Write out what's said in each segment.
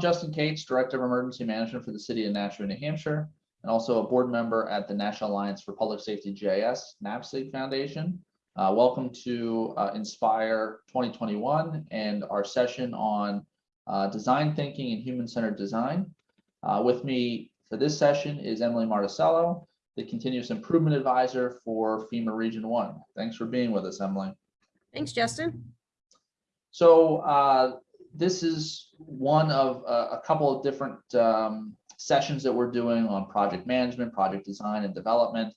I'm Justin Kates, Director of Emergency Management for the City of Nashua, New Hampshire, and also a board member at the National Alliance for Public Safety GIS NAPSG Foundation. Uh, welcome to uh, Inspire 2021 and our session on uh, design thinking and human-centered design. Uh, with me for this session is Emily Marticello, the Continuous Improvement Advisor for FEMA Region 1. Thanks for being with us, Emily. Thanks, Justin. So uh, this is one of a, a couple of different um, sessions that we're doing on project management, project design and development.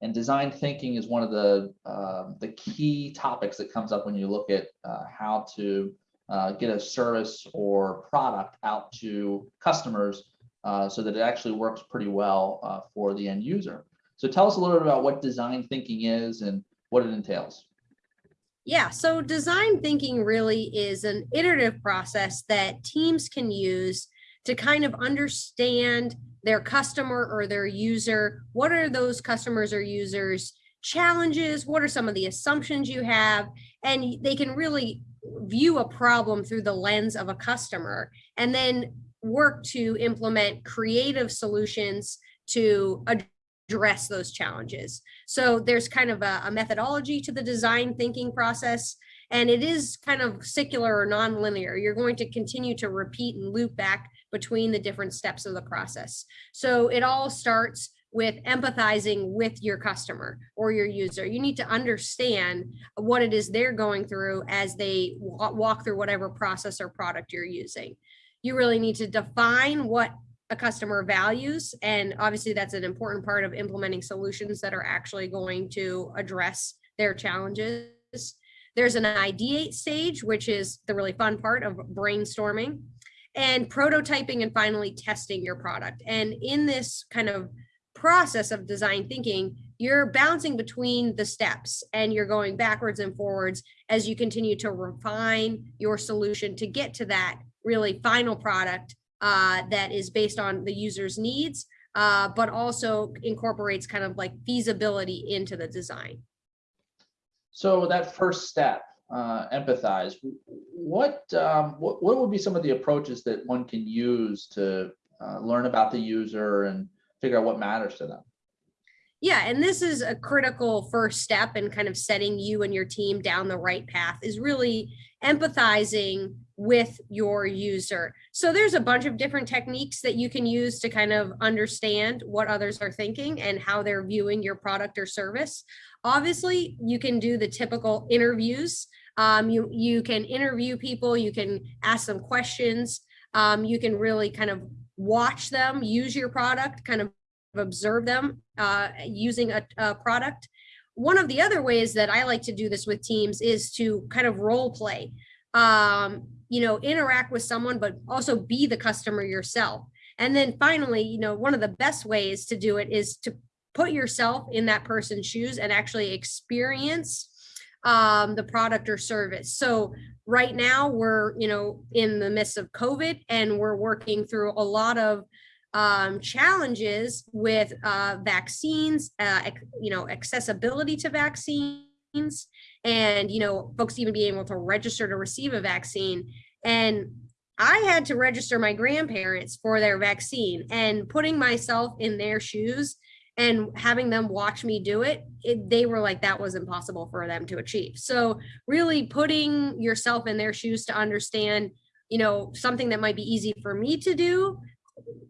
And design thinking is one of the, uh, the key topics that comes up when you look at uh, how to uh, get a service or product out to customers uh, so that it actually works pretty well uh, for the end user. So tell us a little bit about what design thinking is and what it entails. Yeah, so design thinking really is an iterative process that teams can use to kind of understand their customer or their user. What are those customers or users challenges? What are some of the assumptions you have? And they can really view a problem through the lens of a customer and then work to implement creative solutions to address those challenges. So there's kind of a, a, methodology to the design thinking process, and it is kind of secular or nonlinear. You're going to continue to repeat and loop back between the different steps of the process. So it all starts with empathizing with your customer or your user. You need to understand what it is they're going through as they walk through whatever process or product you're using. You really need to define what a customer values. And obviously that's an important part of implementing solutions that are actually going to address their challenges. There's an ideate stage, which is the really fun part of brainstorming and prototyping and finally testing your product. And in this kind of process of design thinking, you're bouncing between the steps and you're going backwards and forwards as you continue to refine your solution to get to that really final product uh, that is based on the user's needs, uh, but also incorporates kind of like feasibility into the design. So that first step, uh, empathize, what, um, what, what would be some of the approaches that one can use to uh, learn about the user and figure out what matters to them? Yeah, and this is a critical first step in kind of setting you and your team down the right path is really empathizing with your user. So there's a bunch of different techniques that you can use to kind of understand what others are thinking and how they're viewing your product or service. Obviously, you can do the typical interviews. Um, you, you can interview people, you can ask them questions. Um, you can really kind of watch them use your product, kind of observe them uh, using a, a product. One of the other ways that I like to do this with teams is to kind of role play, um, you know, interact with someone, but also be the customer yourself. And then finally, you know, one of the best ways to do it is to put yourself in that person's shoes and actually experience um, the product or service. So right now we're, you know, in the midst of COVID and we're working through a lot of um, challenges with uh, vaccines, uh, you know, accessibility to vaccines, and you know, folks even being able to register to receive a vaccine. And I had to register my grandparents for their vaccine, and putting myself in their shoes and having them watch me do it, it, they were like that was impossible for them to achieve. So really putting yourself in their shoes to understand, you know, something that might be easy for me to do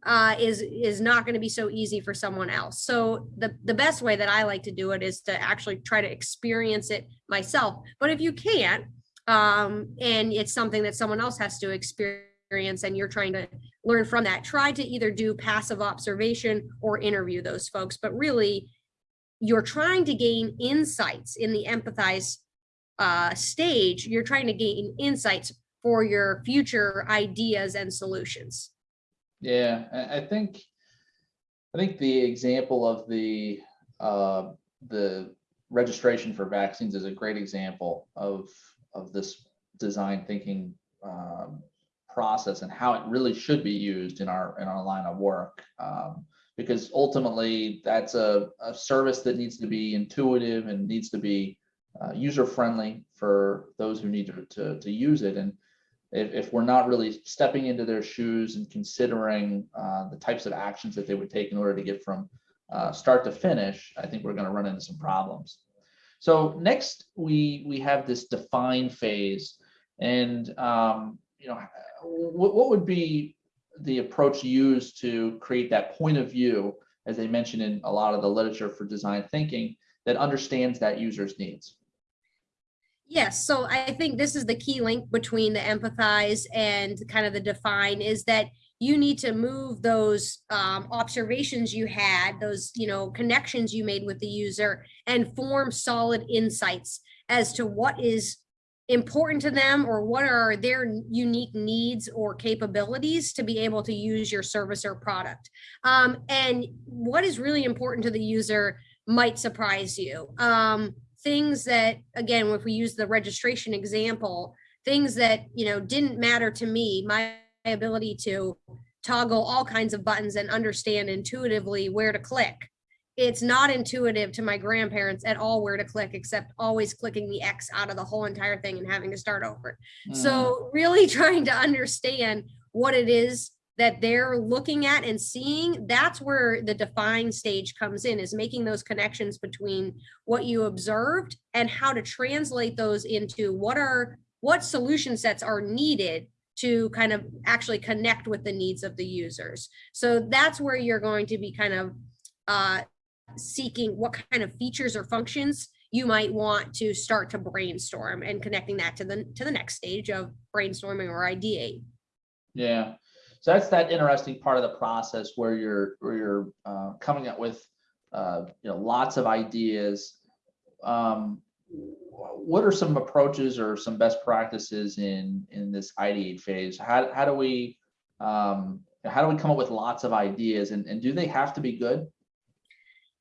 uh, is is not going to be so easy for someone else. So the the best way that I like to do it is to actually try to experience it myself. But if you can't, um, and it's something that someone else has to experience, and you're trying to learn from that, try to either do passive observation or interview those folks. But really, you're trying to gain insights in the empathize uh, stage. You're trying to gain insights for your future ideas and solutions. Yeah, I think I think the example of the uh, the registration for vaccines is a great example of of this design thinking um, process and how it really should be used in our in our line of work. Um, because ultimately that's a, a service that needs to be intuitive and needs to be uh, user friendly for those who need to, to, to use it. And if, if we're not really stepping into their shoes and considering uh, the types of actions that they would take in order to get from uh, start to finish, I think we're going to run into some problems. So next, we we have this define phase, and um, you know, what, what would be the approach used to create that point of view, as they mentioned in a lot of the literature for design thinking, that understands that user's needs. Yes, so I think this is the key link between the empathize and kind of the define is that you need to move those um, observations you had, those you know connections you made with the user, and form solid insights as to what is important to them or what are their unique needs or capabilities to be able to use your service or product. Um, and what is really important to the user might surprise you. Um, things that, again, if we use the registration example, things that, you know, didn't matter to me, my ability to toggle all kinds of buttons and understand intuitively where to click. It's not intuitive to my grandparents at all where to click, except always clicking the X out of the whole entire thing and having to start over. Mm. So really trying to understand what it is that they're looking at and seeing, that's where the define stage comes in, is making those connections between what you observed and how to translate those into what are, what solution sets are needed to kind of actually connect with the needs of the users. So that's where you're going to be kind of uh, seeking what kind of features or functions you might want to start to brainstorm and connecting that to the to the next stage of brainstorming or ideate. Yeah. So that's that interesting part of the process where you're where you're uh, coming up with uh, you know lots of ideas. Um, what are some approaches or some best practices in in this ideate phase? How how do we um, how do we come up with lots of ideas and, and do they have to be good?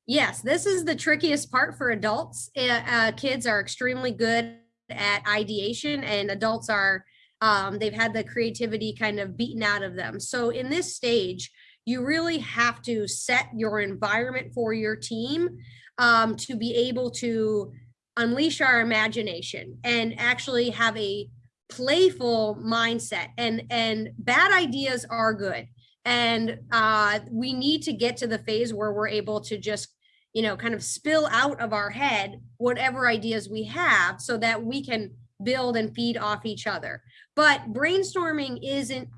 Yes, this is the trickiest part for adults. Uh, uh, kids are extremely good at ideation and adults are um, they've had the creativity kind of beaten out of them. So in this stage, you really have to set your environment for your team um, to be able to unleash our imagination and actually have a playful mindset and and bad ideas are good and uh, we need to get to the phase where we're able to just you know kind of spill out of our head whatever ideas we have so that we can build and feed off each other but brainstorming isn't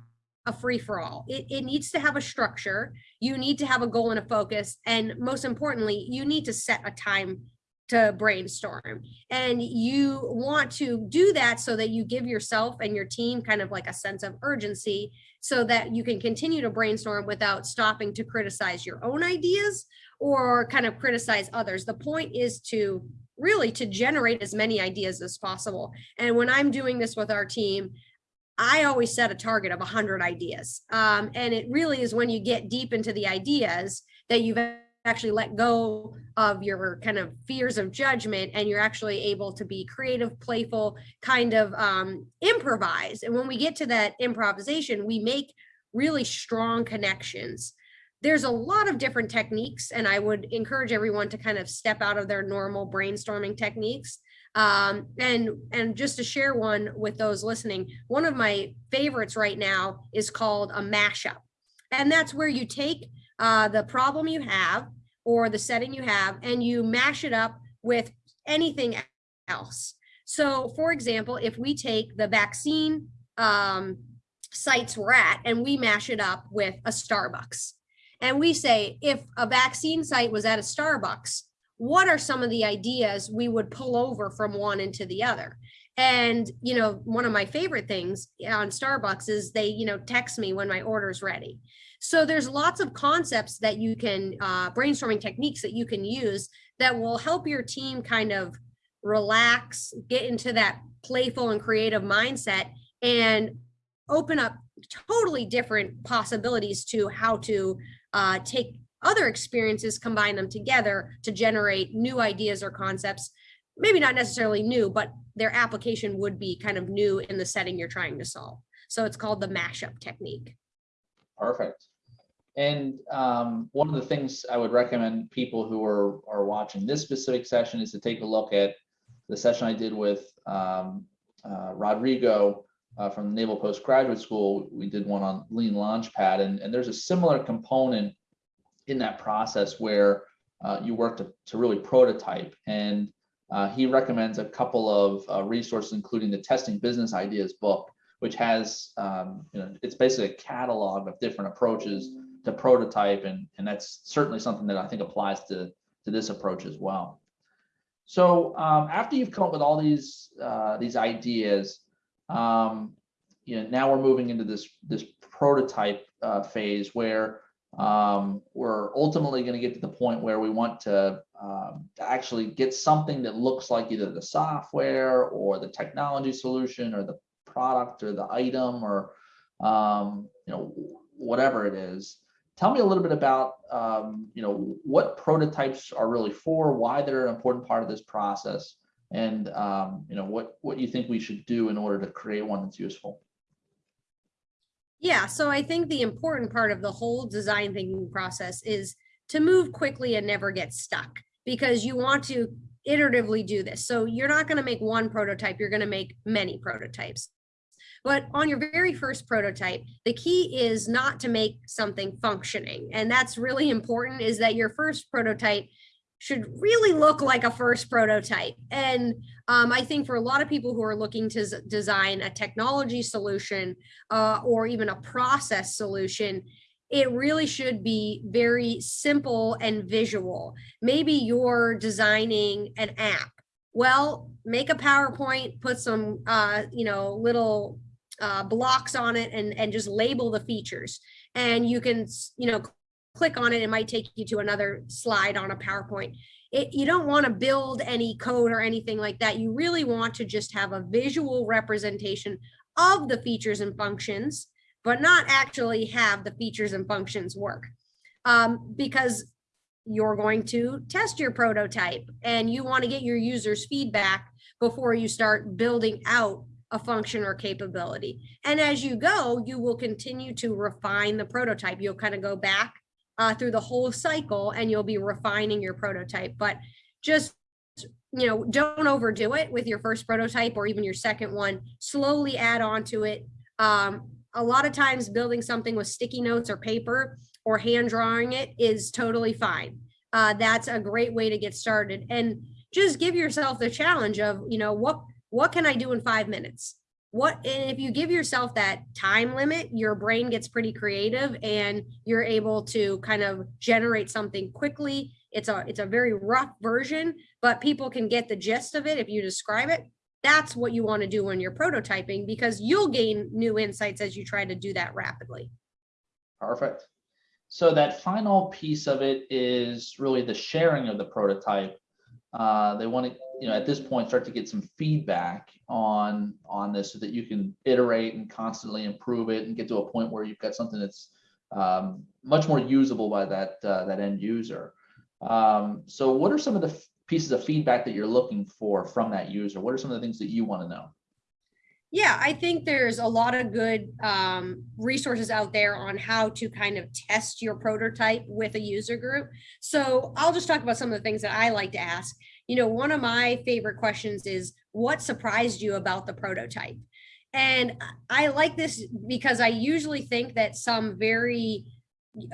a free for all. It, it needs to have a structure. You need to have a goal and a focus. And most importantly, you need to set a time to brainstorm. And you want to do that so that you give yourself and your team kind of like a sense of urgency so that you can continue to brainstorm without stopping to criticize your own ideas or kind of criticize others. The point is to really to generate as many ideas as possible. And when I'm doing this with our team, I always set a target of 100 ideas. Um, and it really is when you get deep into the ideas that you've actually let go of your kind of fears of judgment and you're actually able to be creative, playful, kind of um, improvise. And when we get to that improvisation, we make really strong connections. There's a lot of different techniques, and I would encourage everyone to kind of step out of their normal brainstorming techniques um, and and just to share one with those listening, one of my favorites right now is called a mashup, and that's where you take uh, the problem you have or the setting you have, and you mash it up with anything else. So, for example, if we take the vaccine um, sites we're at and we mash it up with a Starbucks, and we say if a vaccine site was at a Starbucks, what are some of the ideas we would pull over from one into the other? And you know one of my favorite things on starbucks is they you know text me when my order's ready. So there's lots of concepts that you can uh, brainstorming techniques that you can use that will help your team kind of relax get into that playful and creative mindset and open up totally different possibilities to how to uh, take other experiences, combine them together to generate new ideas or concepts. Maybe not necessarily new, but their application would be kind of new in the setting you're trying to solve. So it's called the mashup technique. Perfect. And um, one of the things I would recommend people who are, are watching this specific session is to take a look at the session I did with um, uh, Rodrigo uh, from the Naval Postgraduate School, we did one on Lean Launchpad, and, and there's a similar component in that process where uh, you work to, to really prototype. And uh, he recommends a couple of uh, resources, including the Testing Business Ideas book, which has, um, you know, it's basically a catalog of different approaches to prototype, and, and that's certainly something that I think applies to, to this approach as well. So um, after you've come up with all these uh, these ideas, um, you know, now we're moving into this this prototype uh, phase where um, we're ultimately going to get to the point where we want to, um, actually get something that looks like either the software or the technology solution or the product or the item or um, you know whatever it is. Tell me a little bit about um, you know what prototypes are really for, why they're an important part of this process, and um, you know what what you think we should do in order to create one that's useful. Yeah, so I think the important part of the whole design thinking process is to move quickly and never get stuck because you want to iteratively do this. So you're not going to make one prototype, you're going to make many prototypes. But on your very first prototype, the key is not to make something functioning. And that's really important is that your first prototype should really look like a first prototype. And um, I think for a lot of people who are looking to design a technology solution uh, or even a process solution, it really should be very simple and visual. Maybe you're designing an app. Well, make a PowerPoint, put some, uh, you know, little uh, blocks on it and, and just label the features. And you can, you know, click on it, it might take you to another slide on a PowerPoint. It, you don't want to build any code or anything like that. You really want to just have a visual representation of the features and functions, but not actually have the features and functions work. Um, because you're going to test your prototype and you want to get your users feedback before you start building out a function or capability. And as you go, you will continue to refine the prototype. You'll kind of go back uh, through the whole cycle and you'll be refining your prototype. But just, you know, don't overdo it with your first prototype or even your second one. Slowly add on to it. Um, a lot of times building something with sticky notes or paper or hand drawing it is totally fine. Uh, that's a great way to get started. And just give yourself the challenge of, you know, what what can I do in five minutes? What and if you give yourself that time limit your brain gets pretty creative and you're able to kind of generate something quickly. It's a it's a very rough version but people can get the gist of it if you describe it. That's what you want to do when you're prototyping because you'll gain new insights as you try to do that rapidly. Perfect. So that final piece of it is really the sharing of the prototype uh, they want to you know at this point start to get some feedback on on this so that you can iterate and constantly improve it and get to a point where you've got something that's um, much more usable by that uh, that end user. Um, so what are some of the pieces of feedback that you're looking for from that user? What are some of the things that you want to know yeah, I think there's a lot of good um, resources out there on how to kind of test your prototype with a user group. So I'll just talk about some of the things that I like to ask. You know, one of my favorite questions is what surprised you about the prototype? And I like this because I usually think that some very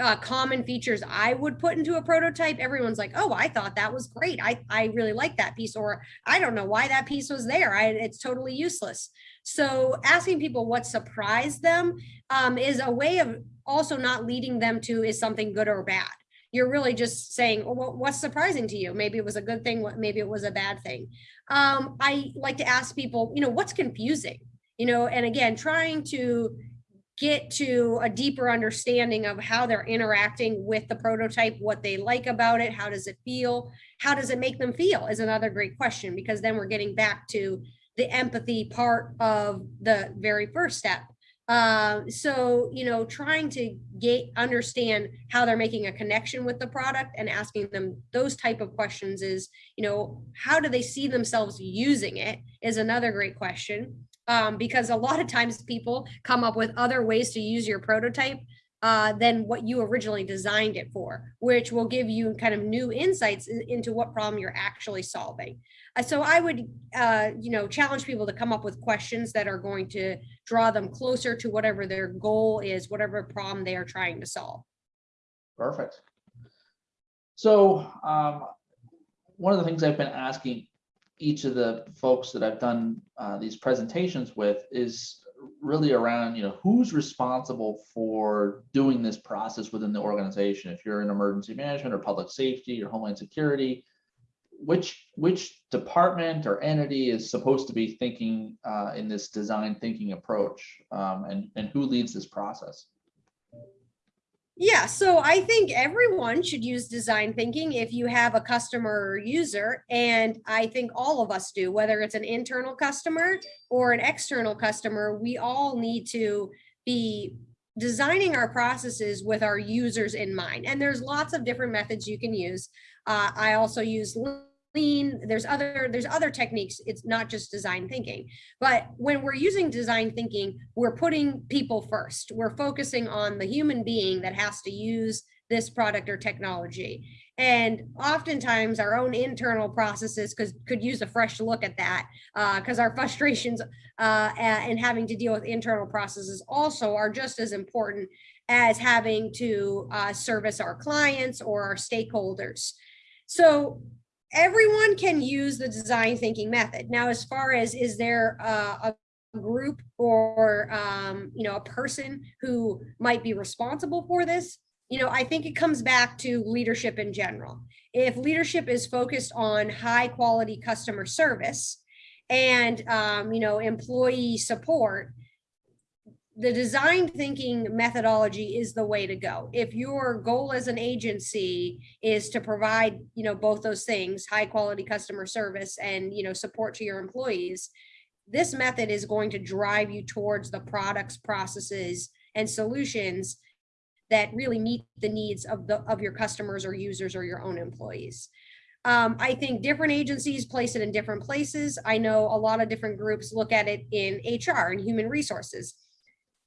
uh, common features I would put into a prototype, everyone's like, oh, I thought that was great. I, I really like that piece, or I don't know why that piece was there. I, it's totally useless. So asking people what surprised them um, is a way of also not leading them to is something good or bad. You're really just saying, well, what's surprising to you? Maybe it was a good thing, maybe it was a bad thing. Um, I like to ask people, you know, what's confusing? You know, and again, trying to get to a deeper understanding of how they're interacting with the prototype, what they like about it, how does it feel, how does it make them feel is another great question because then we're getting back to the empathy part of the very first step. Uh, so, you know, trying to get understand how they're making a connection with the product and asking them those type of questions is, you know, how do they see themselves using it is another great question. Um, because a lot of times people come up with other ways to use your prototype uh, than what you originally designed it for, which will give you kind of new insights in- into what problem you're actually solving. Uh, so I would, uh, you know, challenge people to come up with questions that are going to draw them closer to whatever their goal is, whatever problem they are trying to solve. Perfect. So um, one of the things I've been asking each of the folks that I've done uh, these presentations with is really around, you know, who's responsible for doing this process within the organization? If you're in emergency management or public safety or homeland security, which which department or entity is supposed to be thinking uh, in this design thinking approach, um, and and who leads this process? Yeah, so I think everyone should use design thinking if you have a customer or user. And I think all of us do, whether it's an internal customer or an external customer, we all need to be designing our processes with our users in mind. And there's lots of different methods you can use. Uh, I also use lean there's other there's other techniques it's not just design thinking. But when we're using design thinking we're putting people first. We're focusing on the human being that has to use this product or technology. And oftentimes our own internal processes could could use a fresh look at that because uh, our frustrations uh, and having to deal with internal processes also are just as important as having to uh, service our clients or our stakeholders. So everyone can use the design thinking method. Now, as far as is there a, a group or um, you know a person who might be responsible for this, you know, I think it comes back to leadership in general. If leadership is focused on high quality customer service and um, you know employee support, the design thinking methodology is the way to go. If your goal as an agency is to provide, you know, both those things, high quality customer service and, you know, support to your employees, this method is going to drive you towards the products, processes, and solutions that really meet the needs of the of your customers or users or your own employees. Um, I think different agencies place it in different places. I know a lot of different groups look at it in HR and human resources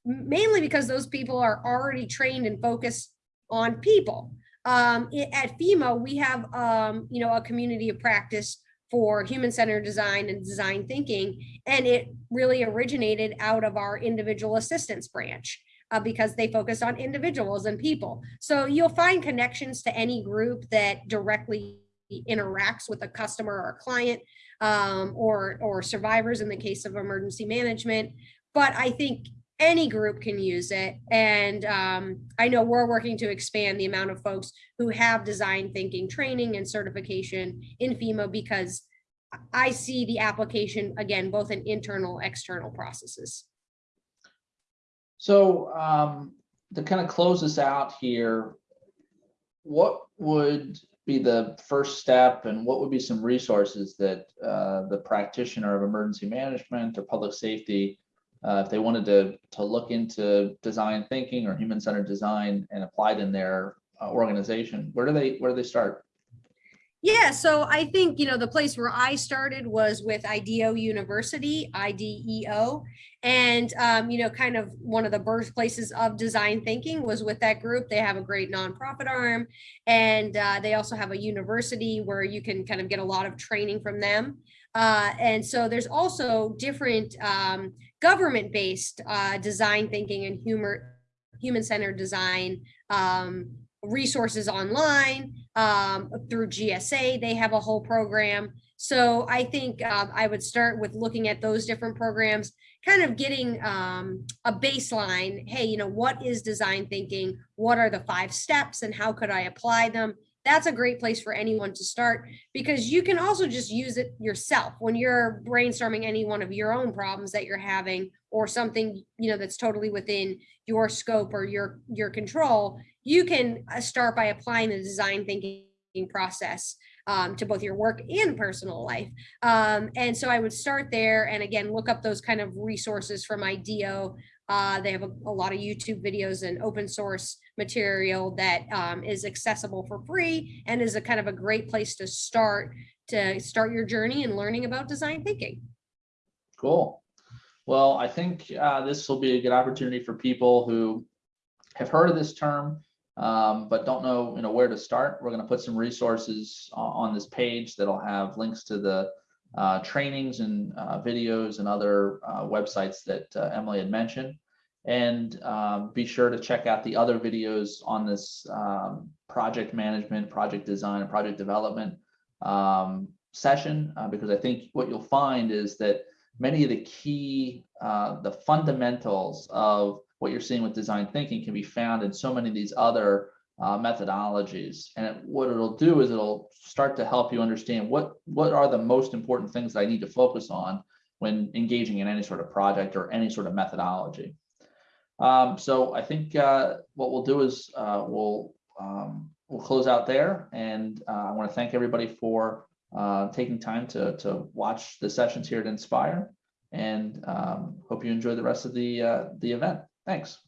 mainly because those people are already trained and focused on people. Um, at FEMA, we have, um, you know, a community of practice for human-centered design and design thinking, and it really originated out of our individual assistance branch uh, because they focus on individuals and people. So you'll find connections to any group that directly interacts with a customer or a client um, or, or survivors in the case of emergency management. But I think any group can use it. And um, I know we're working to expand the amount of folks who have design thinking training and certification in FEMA because I see the application again, both in internal, external processes. So um, to kind of close this out here, what would be the first step and what would be some resources that uh, the practitioner of emergency management or public safety uh, if they wanted to to look into design thinking or human centered design and apply it in their uh, organization, where do they where do they start? Yeah, so I think you know the place where I started was with IDEO University, IDEO, and um, you know, kind of one of the birthplaces of design thinking was with that group. They have a great nonprofit arm, and uh, they also have a university where you can kind of get a lot of training from them. Uh, and so there's also different um, government-based uh, design thinking and humor, human-centered design um, resources online um, through GSA. They have a whole program. So I think uh, I would start with looking at those different programs, kind of getting um, a baseline. Hey, you know, what is design thinking? What are the five steps and how could I apply them? That's a great place for anyone to start because you can also just use it yourself when you're brainstorming any one of your own problems that you're having or something you know that's totally within your scope or your your control you can uh, start by applying the design thinking process um, to both your work and personal life. Um, and so I would start there and again, look up those kind of resources from IDEO. Uh, they have a, a, lot of YouTube videos and open source material that um, is accessible for free and is a kind of a great place to start to start your journey in learning about design thinking. Cool. Well, I think uh, this will be a good opportunity for people who have heard of this term, um, but don't know, you know, where to start, we're gonna put some resources on, this page that'll have links to the uh, trainings and uh, videos and other uh, websites that uh, Emily had mentioned. And um, be sure to check out the other videos on this um, project management, project design, and project development um, session, uh, because I think what you'll find is that many of the key, uh, the fundamentals of what you're seeing with design thinking can be found in so many of these other uh, methodologies. And it- what it'll do is it'll start to help you understand what, what are the most important things that I need to focus on when engaging in any sort of project or any sort of methodology. Um, so I think uh, what we'll do is uh, we'll um, we'll close out there, and uh, I want to thank everybody for uh, taking time to to watch the sessions here at Inspire, and um, hope you enjoy the rest of the uh, the event. Thanks.